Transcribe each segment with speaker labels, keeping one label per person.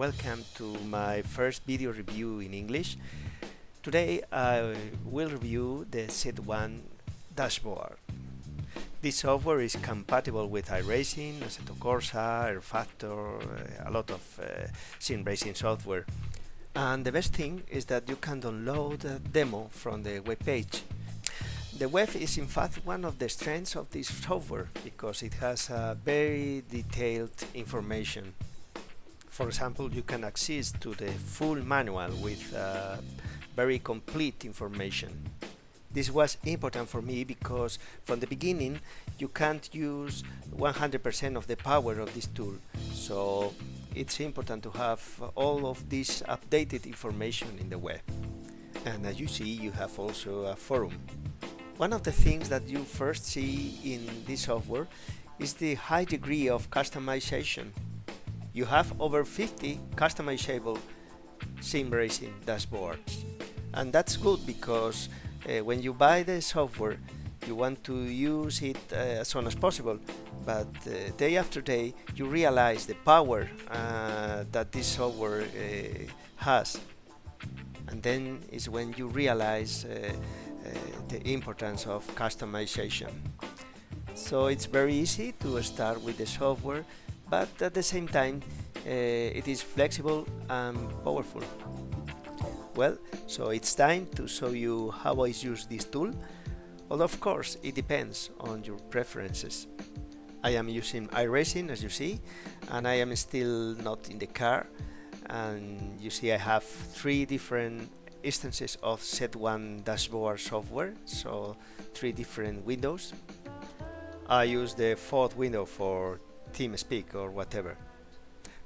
Speaker 1: welcome to my first video review in English. Today I will review the Z1 dashboard. This software is compatible with iRacing, Assetto Corsa, rFactor, uh, a lot of uh, sim racing software. And the best thing is that you can download a demo from the web page the web is in fact one of the strengths of this software because it has very detailed information. For example, you can access to the full manual with uh, very complete information. This was important for me because from the beginning you can't use 100% of the power of this tool. So it's important to have all of this updated information in the web. And as you see, you have also a forum one of the things that you first see in this software is the high degree of customization. You have over 50 customizable sim racing dashboards. And that's good because uh, when you buy the software, you want to use it uh, as soon as possible. But uh, day after day, you realize the power uh, that this software uh, has. And then is when you realize uh, the importance of customization. So it's very easy to start with the software, but at the same time uh, it is flexible and powerful. Well, so it's time to show you how I use this tool. Well, of course, it depends on your preferences. I am using iRacing as you see, and I am still not in the car. And you see I have three different instances of Z1 dashboard software, so three different windows. I use the fourth window for TeamSpeak or whatever.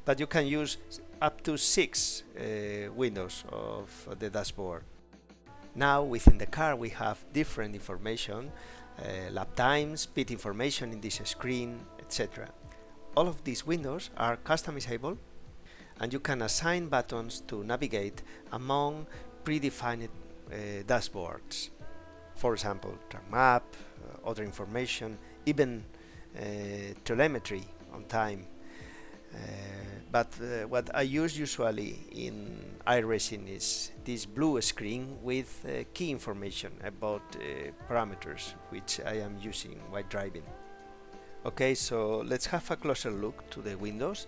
Speaker 1: But you can use up to six uh, windows of the dashboard. Now within the car we have different information, uh, lap time, speed information in this screen, etc. All of these windows are customizable and you can assign buttons to navigate among predefined uh, dashboards. For example, track map, uh, other information, even telemetry on time. Uh, but uh, what I use usually in iRacing is this blue screen with uh, key information about parameters which I am using while driving. Okay, so let's have a closer look to the windows.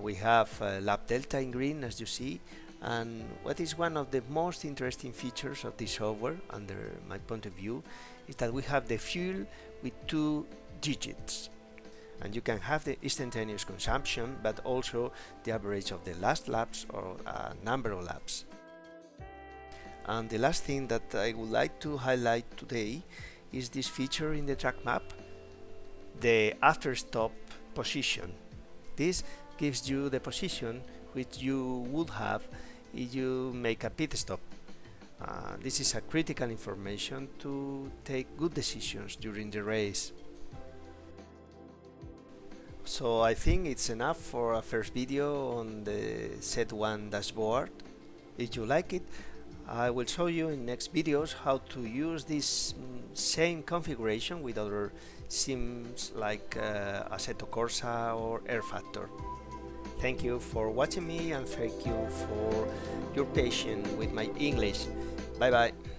Speaker 1: we have lap delta in green as you see and what is one of the most interesting features of this software, under my point of view, is that we have the fuel with two digits. And you can have the instantaneous consumption, but also the average of the last laps or a number of laps. And the last thing that I would like to highlight today is this feature in the track map, the after stop position. This gives you the position which you would have if you make a pit stop. Uh, this is a critical information to take good decisions during the race. So I think it's enough for a first video on the Z1 dashboard. If you like it, I will show you in next videos how to use this same configuration with other sims like uh, Assetto Corsa or rFactor. Thank you for watching me and thank you for your patience with my English. Bye bye.